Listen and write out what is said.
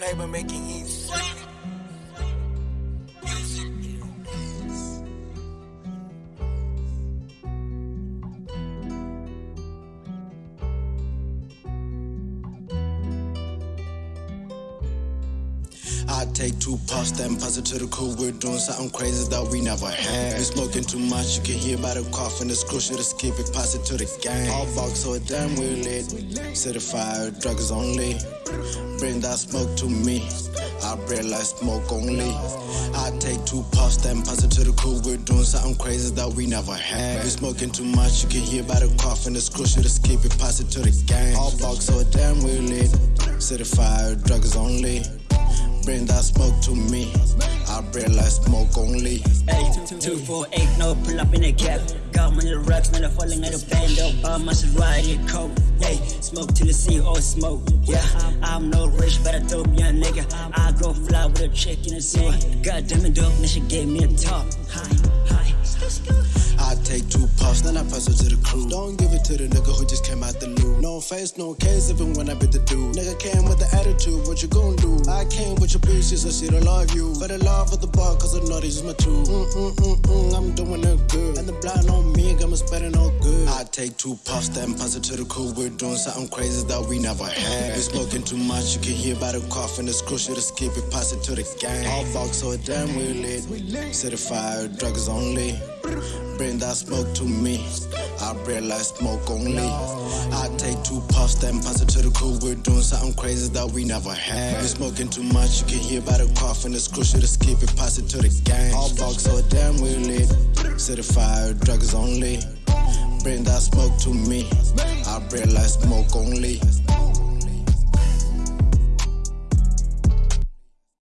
Playboy making easy. I take two puffs, then pass it to the crew. We're doing something crazy that we never had. We smoking too much, you can hear by the cough and the screw. Should skip it, pass it to the gang. All box so damn we lit. Certified drugs only. Bring that smoke to me. I realize smoke only. I take two puffs, then pass it to the crew. We're doing something crazy that we never had. We smoking too much, you can hear by the cough and the screw. Should skip it, pass it to the gang. All box so damn we lit. Certified drugs only. Bring that smoke to me. I realize smoke only. Hey, two, four, eight, no, pull up in a cab. Got money the rocks, man, I'm falling out of band up. My shit riding coat. Hey, smoke till the sea, all smoke. Yeah, I'm no rich, but I dope young nigga. I go fly with a chick in the sewer. God damn it, dope, she gave me a top. Hi, hi. I take two puffs, then I pass it to the crew. Don't give it to the nigga who just came out the loot. No face, no case, even when I bit the dude. Nigga came with the attitude, what you gon' do? I came with your bitch, so she don't love you. For the love of the bar, cause I know this is my tool. Mm mm mm mm, I'm doing it good. And the blind on me, got me spending all good. I take two puffs, then pass it to the crew. We're doing something crazy that we never had. We're smoking too much, you can hear by the cough and the screw. Should skip it, pass it to the gang. All box so damn we lit. Certified drugs only. Bring that smoke to me. I realize smoke only. I take two puffs, then pass it to the crew. We're doing something crazy that we never had. We're smoking too much, you can hear by the cough and the screw. Should skip it, pass it to the gang. All box so damn we lit. Certified drugs only. Bring that smoke to me. I realize smoke only.